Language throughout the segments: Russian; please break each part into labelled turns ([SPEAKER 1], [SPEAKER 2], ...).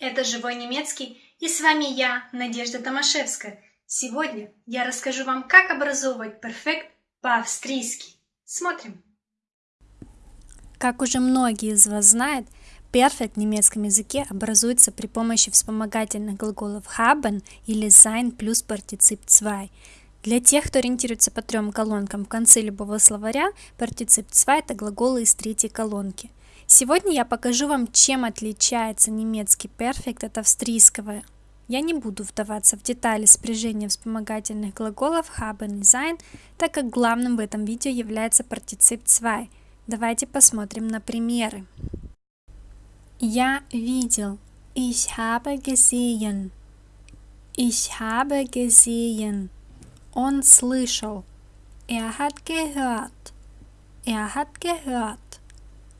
[SPEAKER 1] Это «Живой немецкий» и с вами я, Надежда Томашевская. Сегодня я расскажу вам, как образовывать перфект по-австрийски. Смотрим.
[SPEAKER 2] Как уже многие из вас знают, перфект в немецком языке образуется при помощи вспомогательных глаголов haben или sein плюс партицип 2. Для тех, кто ориентируется по трем колонкам в конце любого словаря, партицип 2 это глаголы из третьей колонки – Сегодня я покажу вам, чем отличается немецкий перфект от австрийского. Я не буду вдаваться в детали спряжения вспомогательных глаголов haben и sein, так как главным в этом видео является партицип 2. Давайте посмотрим на примеры. Я видел. Ich habe gesehen. Ich habe gesehen. Он слышал. Er hat gehört. Er hat gehört.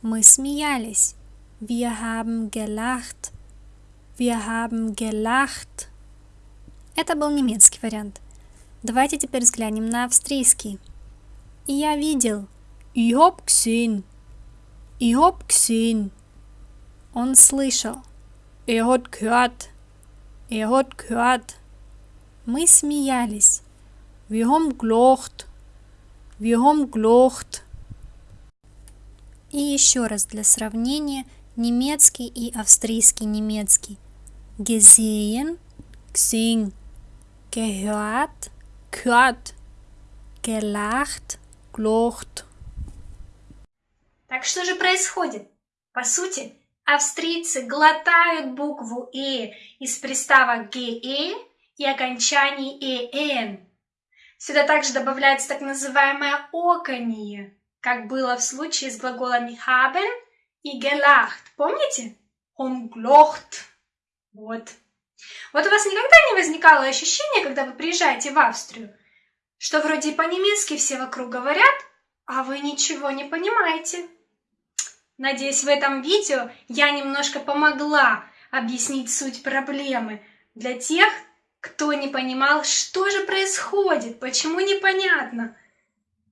[SPEAKER 2] Мы смеялись. Wir haben gelacht. Wir haben gelacht. Это был немецкий вариант. Давайте теперь взглянем на австрийский. Я видел. Ich hab gesehen. Ich hab gesehen. Он слышал. Er hat gehört. Er hat gehört. Мы смеялись. Wir haben gelacht. Wir haben gelacht. И еще раз для сравнения немецкий и австрийский немецкий. Gesehen, gesehen, gehört, gehört, gelacht, gelacht.
[SPEAKER 1] Так что же происходит? По сути, австрийцы глотают букву «э» из приставок «ге» и окончаний «эн». Сюда также добавляется так называемое оконье как было в случае с глаголами haben и gelacht. Помните? Он глохт. Вот. Вот у вас никогда не возникало ощущение, когда вы приезжаете в Австрию, что вроде по-немецки все вокруг говорят, а вы ничего не понимаете. Надеюсь, в этом видео я немножко помогла объяснить суть проблемы для тех, кто не понимал, что же происходит, почему непонятно.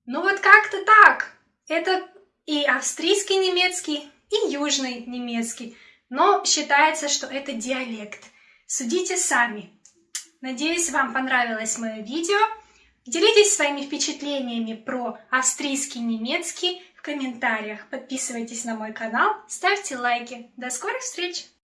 [SPEAKER 1] Ну вот как-то так. Это и австрийский немецкий, и южный немецкий, но считается, что это диалект. Судите сами. Надеюсь, вам понравилось мое видео. Делитесь своими впечатлениями про австрийский немецкий в комментариях. Подписывайтесь на мой канал, ставьте лайки. До скорых встреч!